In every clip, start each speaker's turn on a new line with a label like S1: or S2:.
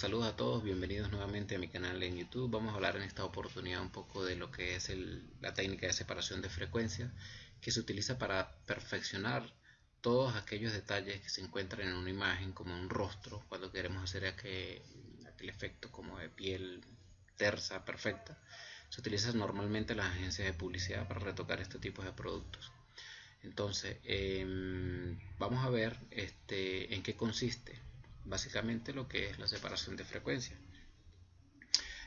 S1: Saludos a todos, bienvenidos nuevamente a mi canal en YouTube. Vamos a hablar en esta oportunidad un poco de lo que es la técnica de separación de frecuencia que se utiliza para perfeccionar todos aquellos detalles que se encuentran en una imagen como un rostro cuando queremos hacer aquel, efecto como de piel tersa, perfecta. Se utiliza normalmente en las agencias de publicidad para retocar este tipo de productos. Entonces, em, vamos a ver este, en qué consiste básicamente lo que es la separación de frecuencia.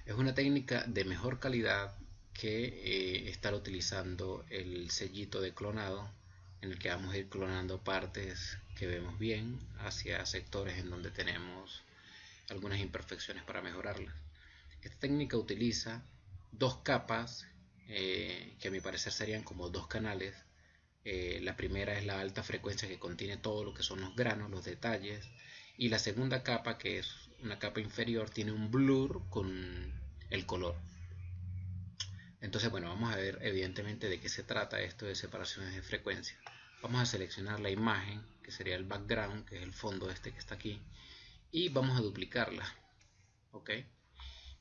S1: Es una técnica de mejor calidad que eh, estar utilizando el sellito de clonado en el que vamos a ir clonando partes que vemos bien hacia sectores en donde tenemos algunas imperfecciones para mejorarlas. Esta técnica utiliza dos capas eh, que a mi parecer serían como dos canales. Eh, la primera es la alta frecuencia que contiene todo lo que son los granos, los detalles, y la segunda capa que es una capa inferior tiene un blur con el color. Entonces bueno vamos a ver evidentemente de qué se trata esto de separaciones de frecuencia. Vamos a seleccionar la imagen que sería el background que es el fondo este que está aquí y vamos a duplicarla ok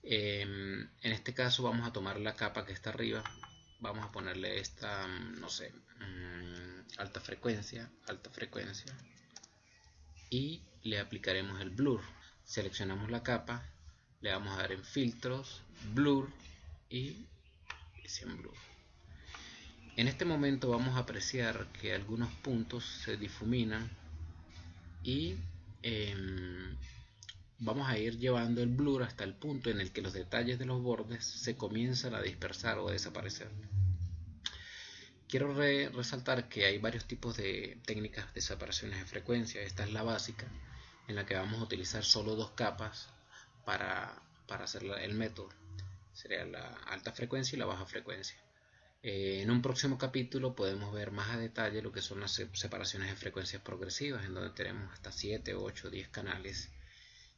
S1: em, en este caso vamos a tomar la capa que está arriba vamos a ponerle esta no sé mm, alta frecuencia alta frecuencia y le aplicaremos el blur. Seleccionamos la capa le vamos a dar en filtros blur y sin blur. En este momento vamos a apreciar que algunos puntos se difuminan y em, vamos a ir llevando el blur hasta el punto en el que los detalles de los bordes se comienzan a dispersar o a desaparecer quiero resaltar que hay varios tipos de técnicas de separaciones de frecuencia esta es la básica en la que vamos a utilizar solo dos capas para, hacer el método. Sería la alta frecuencia y la baja frecuencia. Eh, en un próximo capítulo podemos ver más a detalle lo que son las separaciones de frecuencias progresivas, en donde tenemos hasta 7, 8, 10 canales,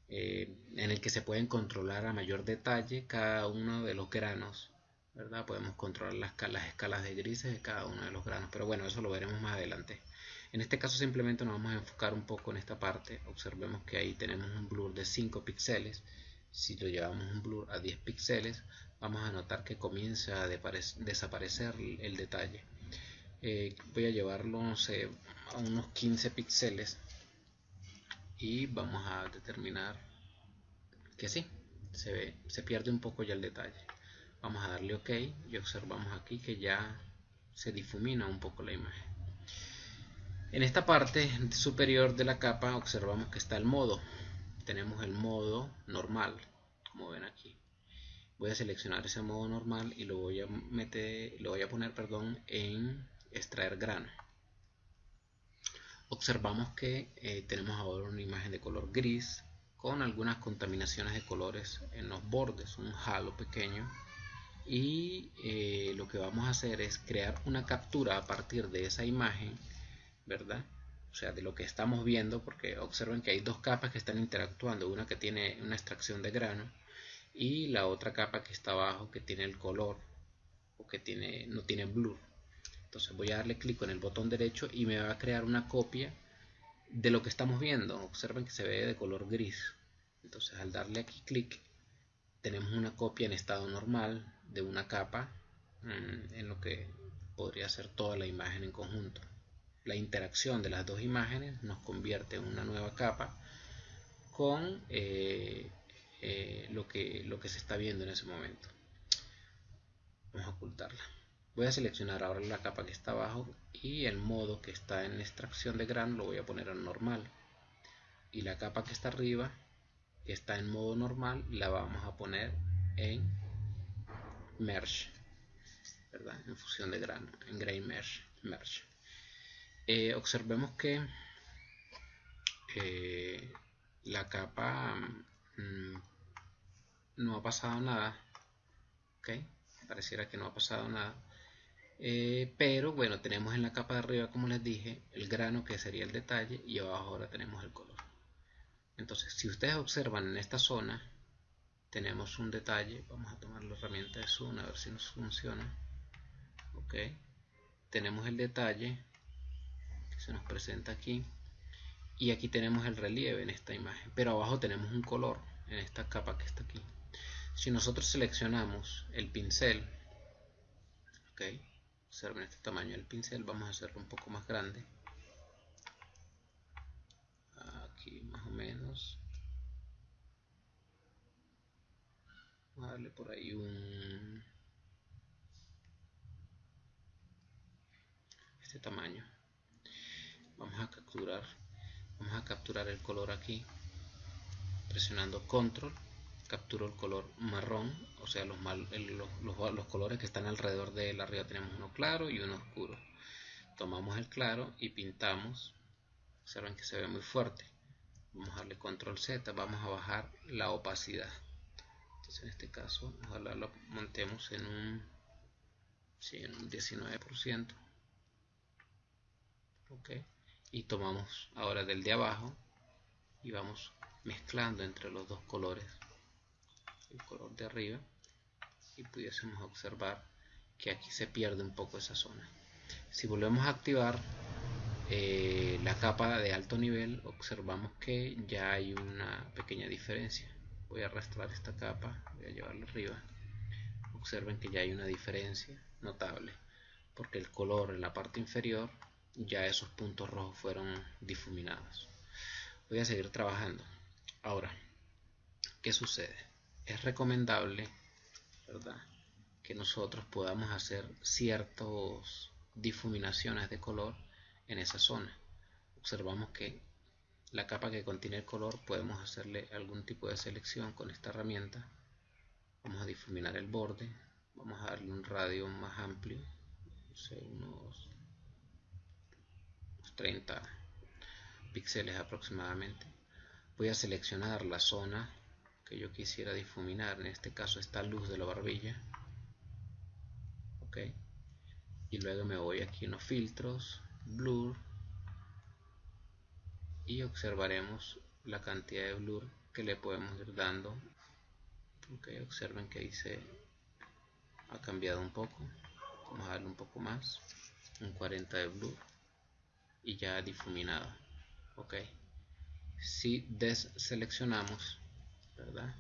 S1: eh, en el que se pueden controlar a mayor detalle cada uno de los granos, ¿verdad? Podemos controlar las, las escalas de grises de cada uno de los granos, pero bueno, eso lo veremos más adelante. En este caso simplemente nos vamos a enfocar un poco en esta parte. Observemos que ahí tenemos un blur de 5 píxeles. Si lo llevamos un blur a 10 píxeles, vamos a notar que comienza a desaparecer el detalle. Eh, voy a llevarlo a unos 15 píxeles y vamos a determinar que sí, se, ve, se pierde un poco ya el detalle. Vamos a darle OK y observamos aquí que ya se difumina un poco la imagen. En esta parte superior de la capa observamos que está el modo. Tenemos el modo normal, como ven aquí. Voy a seleccionar ese modo normal y lo voy a meter, lo voy a poner, perdón, en extraer grano. Observamos que eh, tenemos ahora una imagen de color gris con algunas contaminaciones de colores en los bordes, un halo pequeño y eh, lo que vamos a hacer es crear una captura a partir de esa imagen ¿verdad? O sea, de lo que estamos viendo, porque observen que hay dos capas que están interactuando, una que tiene una extracción de grano y la otra capa que está abajo que tiene el color o que tiene, no tiene blur. Entonces voy a darle clic en el botón derecho y me va a crear una copia de lo que estamos viendo. Observen que se ve de color gris. Entonces al darle aquí clic tenemos una copia en estado normal de una capa mm, en lo que podría ser toda la imagen en conjunto la interacción de las dos imágenes nos convierte en una nueva capa con eh, eh, lo, que, lo que se está viendo en ese momento. Vamos a ocultarla. Voy a seleccionar ahora la capa que está abajo y el modo que está en extracción de grano lo voy a poner en normal. Y la capa que está arriba, que está en modo normal, la vamos a poner en merge, ¿verdad? En fusión de grano, en grain merge. merge. Eh, observemos que eh, la capa mm, no ha pasado nada ok pareciera que no ha pasado nada eh, pero bueno tenemos en la capa de arriba como les dije el grano que sería el detalle y abajo ahora tenemos el color entonces si ustedes observan en esta zona tenemos un detalle vamos a tomar la herramienta de zoom a ver si nos funciona. Ok. Tenemos el detalle se nos presenta aquí. Y aquí tenemos el relieve en esta imagen. Pero abajo tenemos un color en esta capa que está aquí. Si nosotros seleccionamos el pincel ok observen este tamaño del pincel vamos a hacerlo un poco más grande. Aquí más o menos vamos a darle por ahí un este tamaño. Vamos a capturar vamos a capturar el color aquí. Presionando control capturo el color marrón o sea los, los, los, colores que están alrededor de él. Arriba tenemos uno claro y uno oscuro. Tomamos el claro y pintamos. Observen que se ve muy fuerte. Vamos a darle control Z vamos a bajar la opacidad entonces en este caso ojalá lo montemos en un, sí, en un 19% y tomamos ahora del de abajo y vamos mezclando entre los dos colores el color de arriba y pudiésemos observar que aquí se pierde un poco esa zona. Si volvemos a activar eh, la capa de alto nivel observamos que ya hay una pequeña diferencia voy a arrastrar esta capa voy a llevarla arriba observen que ya hay una diferencia notable porque el color en la parte inferior ya esos puntos rojos fueron difuminados. Voy a seguir trabajando. Ahora, ¿qué sucede? Es recomendable, ¿verdad? Que nosotros podamos hacer ciertas difuminaciones de color en esa zona. Observamos que la capa que contiene el color podemos hacerle algún tipo de selección con esta herramienta. Vamos a difuminar el borde, vamos a darle un radio más amplio, unos 30 píxeles aproximadamente voy a seleccionar la zona que yo quisiera difuminar en este caso esta luz de la barbilla ok y luego me voy aquí en los filtros blur y observaremos la cantidad de blur que le podemos ir dando. Ok observen que ahí se ha cambiado un poco. Vamos a darle un poco más. Un 40 de blur y ya difuminado. Ok. Si deseleccionamos verdad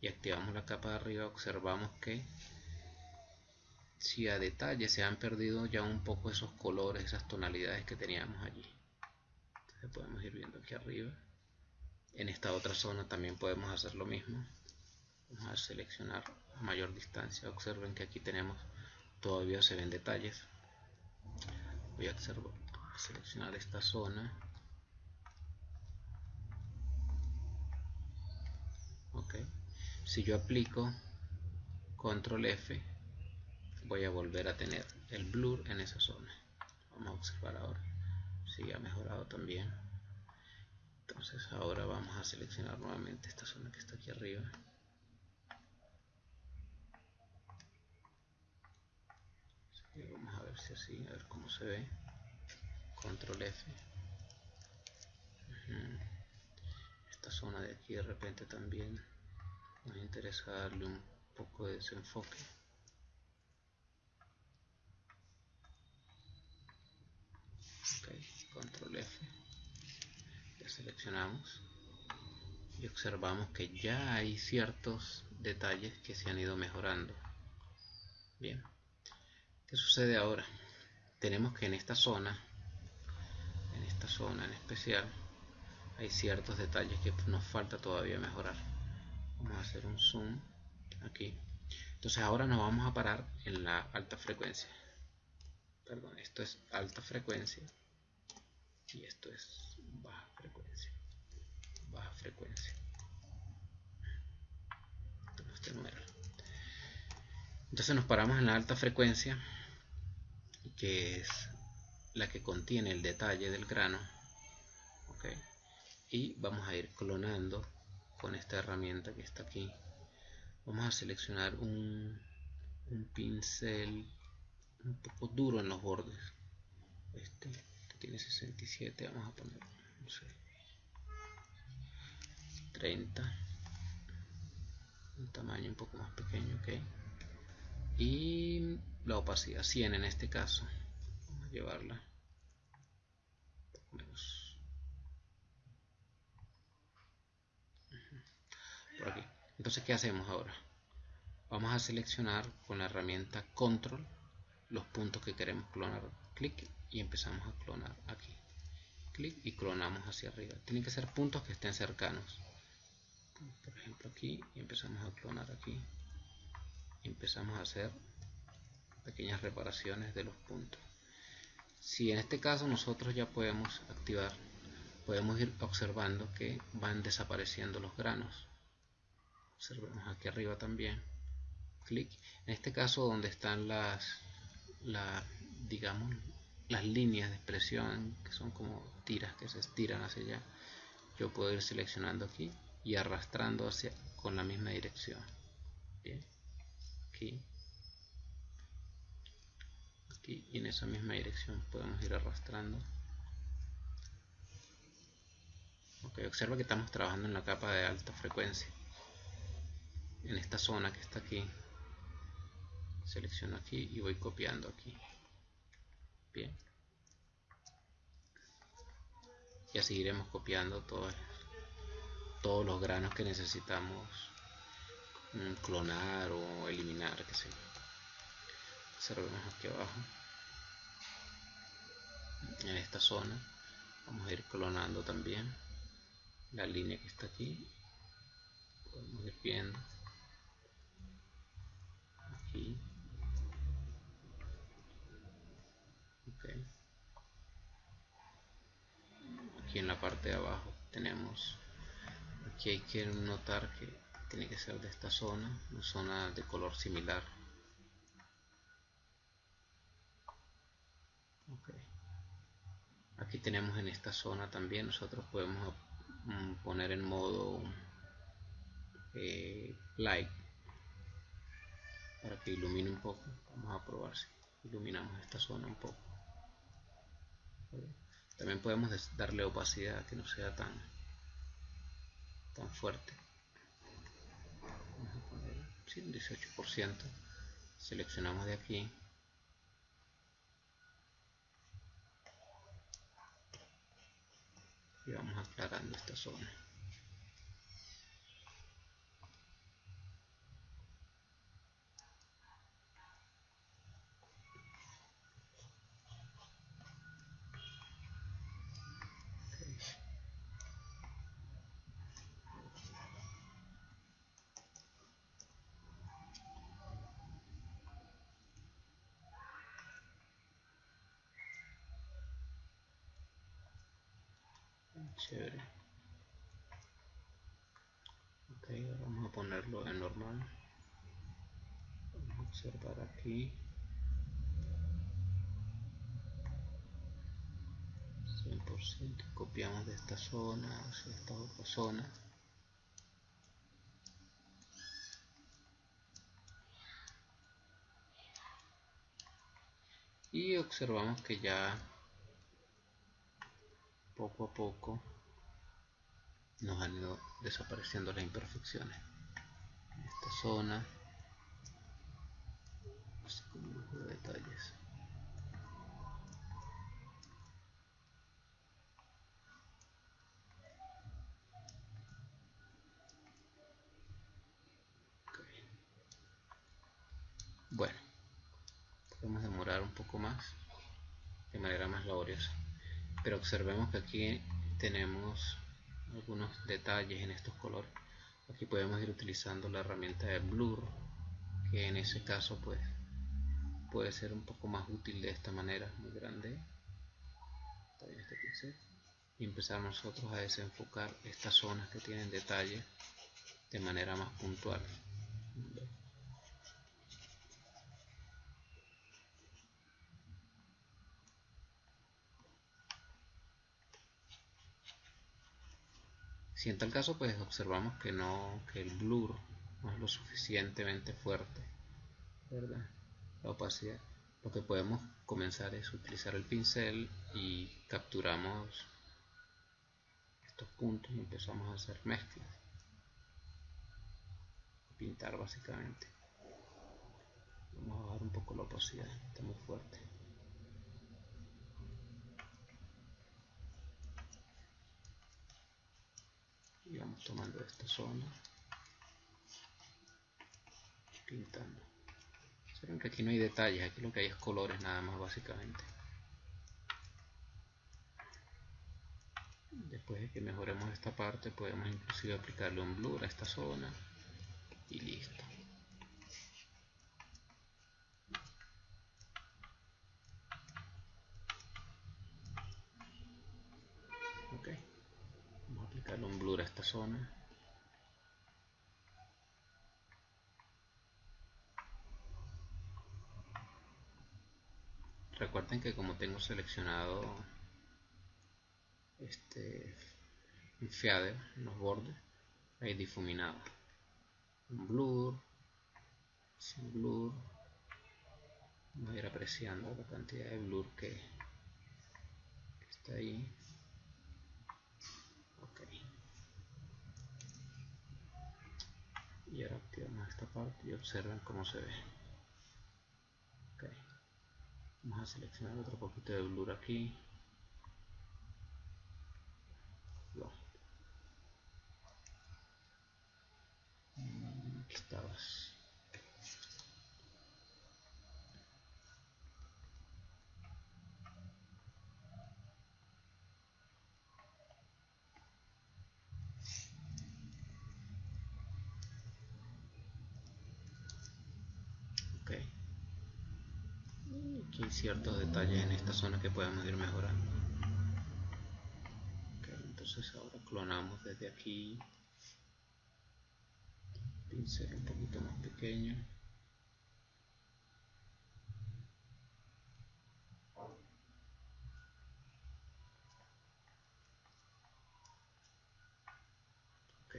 S1: y activamos la capa de arriba observamos que si a detalle se han perdido ya un poco esos colores esas tonalidades que teníamos allí entonces podemos ir viendo aquí arriba. En esta otra zona también podemos hacer lo mismo. Vamos a seleccionar a mayor distancia. Observen que aquí tenemos todavía se ven detalles. Voy a seleccionar esta zona. Ok. Si yo aplico control F voy a volver a tener el blur en esa zona. Vamos a observar ahora si ha mejorado también. Entonces ahora vamos a seleccionar nuevamente esta zona que está aquí arriba. Vamos a ver si así, a ver cómo se ve. Control F. Esta zona de aquí de repente también nos interesa darle un poco de desenfoque ok, control F. Ya seleccionamos y observamos que ya hay ciertos detalles que se han ido mejorando. Bien. ¿qué sucede ahora? tenemos que en esta zona esta zona en especial hay ciertos detalles que nos falta todavía mejorar. Vamos a hacer un zoom aquí. Entonces ahora nos vamos a parar en la alta frecuencia. Perdón esto es alta frecuencia y esto es baja frecuencia. Baja frecuencia. Entonces nos paramos en la alta frecuencia que es la que contiene el detalle del grano y vamos a ir clonando con esta herramienta que está aquí. Vamos a seleccionar un, pincel un poco duro en los bordes. Este tiene 67 vamos a poner no sé, 30 un tamaño un poco más pequeño ok y la opacidad 100 en este caso vamos a llevarla por aquí. Entonces, ¿qué hacemos ahora? Vamos a seleccionar con la herramienta Control los puntos que queremos clonar. Clic y empezamos a clonar aquí. Clic y clonamos hacia arriba. Tienen que ser puntos que estén cercanos. Por ejemplo aquí y empezamos a clonar aquí. Empezamos a hacer pequeñas reparaciones de los puntos. Si en este caso nosotros ya podemos activar, podemos ir observando que van desapareciendo los granos. Observemos aquí arriba también. Clic. En este caso donde están las, la, digamos, las líneas de expresión que son como tiras que se estiran hacia allá, yo puedo ir seleccionando aquí y arrastrando hacia con la misma dirección. Bien. Aquí y en esa misma dirección podemos ir arrastrando ok observa que estamos trabajando en la capa de alta frecuencia en esta zona que está aquí selecciono aquí y voy copiando aquí bien y así iremos copiando todos, todos los granos que necesitamos mm, clonar o eliminar que sé observemos aquí abajo. En esta zona. Vamos a ir clonando también la línea que está aquí. Podemos ir viendo. Aquí aquí en la parte de abajo tenemos aquí hay que notar que tiene que ser de esta zona una zona de color similar. Aquí tenemos en esta zona también nosotros podemos mm, poner en modo eh, light para que ilumine un poco. Vamos a probar si iluminamos esta zona un poco también podemos darle opacidad que no sea tan tan fuerte. Vamos a poner un 18% seleccionamos de aquí. Y vamos aclarando esta zona chévere ok ahora a ponerlo en normal. Vamos a observar aquí. 100% copiamos de esta zona hacia esta otra zona. Y observamos que ya poco a poco nos han ido desapareciendo las imperfecciones zona. Así como lujo de detalles. Bueno podemos demorar un poco más de manera más laboriosa. Pero observemos que aquí tenemos algunos detalles en estos colores aquí podemos ir utilizando la herramienta de blur que en ese caso pues puede ser un poco más útil de esta manera muy grande. Este y empezar nosotros a desenfocar estas zonas que tienen detalles de manera más puntual Si en tal caso pues observamos que no que el blur no es lo suficientemente fuerte, ¿verdad? La opacidad. Lo que podemos comenzar es utilizar el pincel y capturamos estos puntos y empezamos a hacer mezclas. Pintar básicamente. Vamos a bajar un poco la opacidad, está muy fuerte. tomando esta zona. Pintando se ven que aquí no hay detalles aquí lo que hay es colores nada más básicamente. Después de que mejoremos esta parte podemos inclusive aplicarle un blur a esta zona. Y listo. Recuerden que como tengo seleccionado este en los bordes hay difuminado. Un blur sin blur. Voy a ir apreciando la cantidad de blur que, está ahí. Ok. Y ahora activamos esta parte y observen cómo se ve vamos a seleccionar otro poquito de blur aquí estabas. Ok. Hay ciertos detalles en esta zona que podemos ir mejorando. entonces ahora clonamos desde aquí pincel un poquito más pequeño ok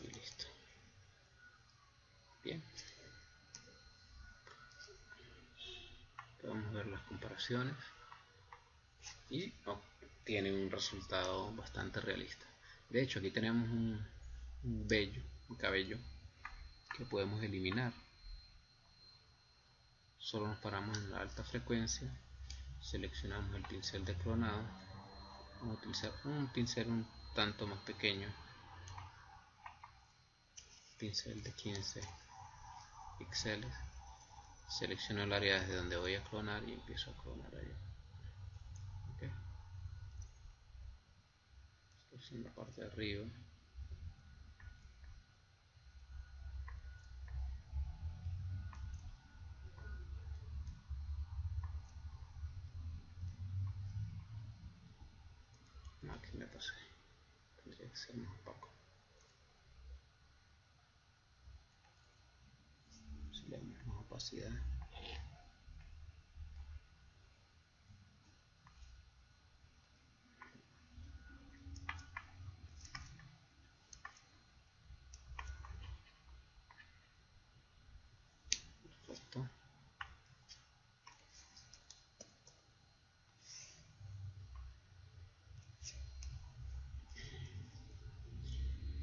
S1: y listo bien podemos ver y tiene un resultado bastante realista. De hecho, aquí tenemos un, un vello, un cabello que podemos eliminar. Solo nos paramos en la alta frecuencia, seleccionamos el pincel de clonado, vamos a utilizar un pincel un tanto más pequeño, pincel de 15 píxeles, selecciono el área desde donde voy a clonar y empiezo a clonar ahí. en la parte de arriba. Aquí me pasé tendría que ser más opaco si opacidad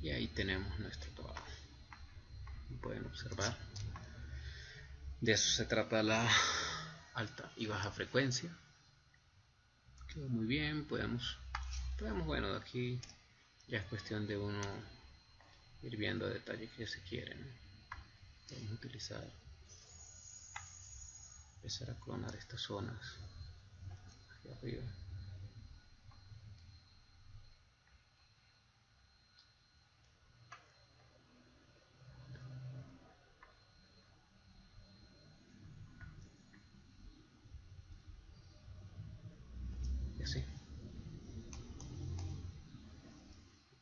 S1: y ahí tenemos nuestro trabajo. Pueden observar de eso se trata la alta y baja frecuencia. Quedó muy bien podemos podemos bueno de aquí ya es cuestión de uno ir viendo detalles que se quieren podemos utilizar empezar a clonar estas zonas aquí arriba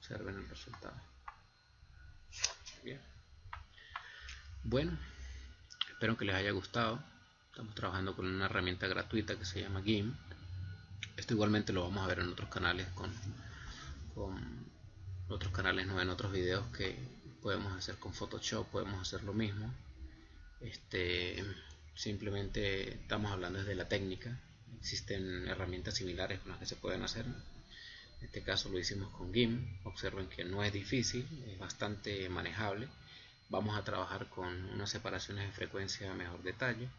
S1: observen el resultado bien bueno que les haya gustado. Estamos trabajando con una herramienta gratuita que se llama GIMP esto igualmente lo vamos a ver en otros canales con, con otros canales no en otros videos que podemos hacer con Photoshop podemos hacer lo mismo. Este simplemente estamos hablando desde la técnica. Existen herramientas similares con las que se pueden hacer. En este caso lo hicimos con GIMP. Observen que no es difícil, es bastante manejable. Vamos a trabajar con unas separaciones de frecuencia a mejor detalle.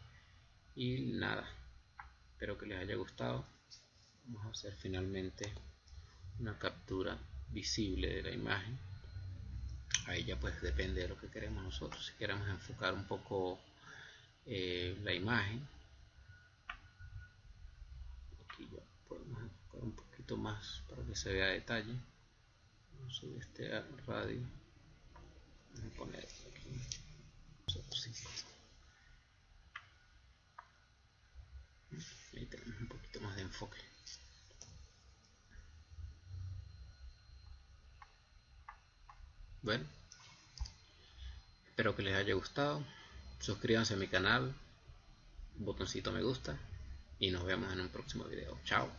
S1: Y nada, espero que les haya gustado. Vamos a hacer finalmente una captura visible de la imagen. Ahí ya pues depende de lo que queremos nosotros. Si queremos enfocar un poco eh, la imagen. Aquí ya podemos enfocar un poquito más para que se vea detalle. Vamos a este radio vamos a poner aquí ahí tenemos un poquito más de enfoque bueno espero que les haya gustado. Suscríbanse a mi canal botoncito me gusta y nos vemos en un próximo video. Chao